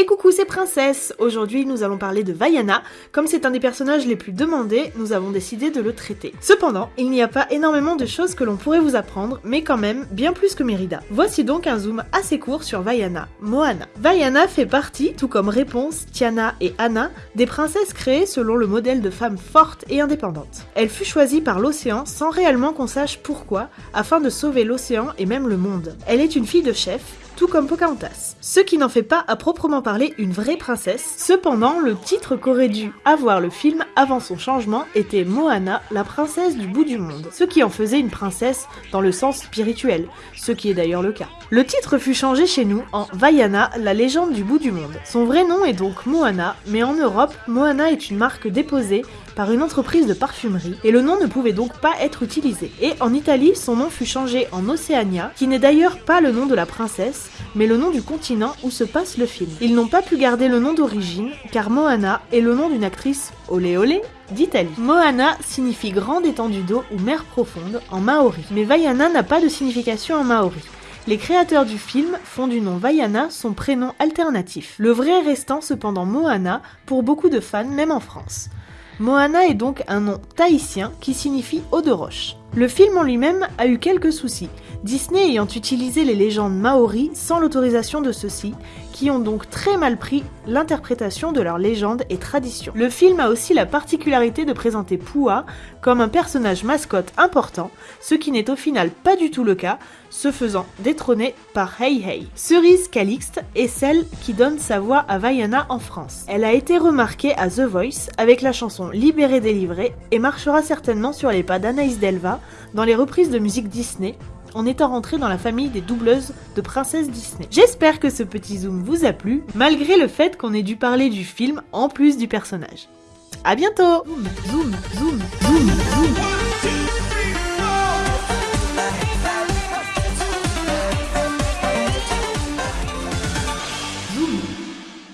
Et coucou c'est Princesse Aujourd'hui nous allons parler de Vaiana. Comme c'est un des personnages les plus demandés, nous avons décidé de le traiter. Cependant, il n'y a pas énormément de choses que l'on pourrait vous apprendre, mais quand même bien plus que Mérida. Voici donc un zoom assez court sur Vaiana, Moana. Vaiana fait partie, tout comme Réponse, Tiana et Anna, des princesses créées selon le modèle de femmes fortes et indépendantes. Elle fut choisie par l'océan sans réellement qu'on sache pourquoi, afin de sauver l'océan et même le monde. Elle est une fille de chef, tout comme Pocahontas. Ce qui n'en fait pas à proprement parler une vraie princesse. Cependant, le titre qu'aurait dû avoir le film avant son changement était Moana, la princesse du bout du monde, ce qui en faisait une princesse dans le sens spirituel, ce qui est d'ailleurs le cas. Le titre fut changé chez nous en Vaiana, la légende du bout du monde. Son vrai nom est donc Moana, mais en Europe, Moana est une marque déposée par une entreprise de parfumerie et le nom ne pouvait donc pas être utilisé. Et en Italie, son nom fut changé en Océania, qui n'est d'ailleurs pas le nom de la princesse, mais le nom du continent où se passe le film. Ils n'ont pas pu garder le nom d'origine, car Moana est le nom d'une actrice olé olé d'Italie. Moana signifie grande étendue d'eau ou mer profonde en maori, mais Vaiana n'a pas de signification en maori. Les créateurs du film font du nom Vaiana son prénom alternatif, le vrai restant cependant Moana pour beaucoup de fans même en France. Moana est donc un nom tahitien qui signifie eau de roche. Le film en lui-même a eu quelques soucis, Disney ayant utilisé les légendes maoris sans l'autorisation de ceux-ci, qui ont donc très mal pris l'interprétation de leurs légendes et traditions. Le film a aussi la particularité de présenter Pua comme un personnage mascotte important, ce qui n'est au final pas du tout le cas, se faisant détrôner par Hey Hey. Cerise Calixte est celle qui donne sa voix à Vaiana en France. Elle a été remarquée à The Voice avec la chanson Libéré délivré et marchera certainement sur les pas d'Anaïs Delva dans les reprises de musique Disney en étant rentrée dans la famille des doubleuses de Princesse Disney. J'espère que ce petit zoom vous a plu, malgré le fait qu'on ait dû parler du film en plus du personnage. A bientôt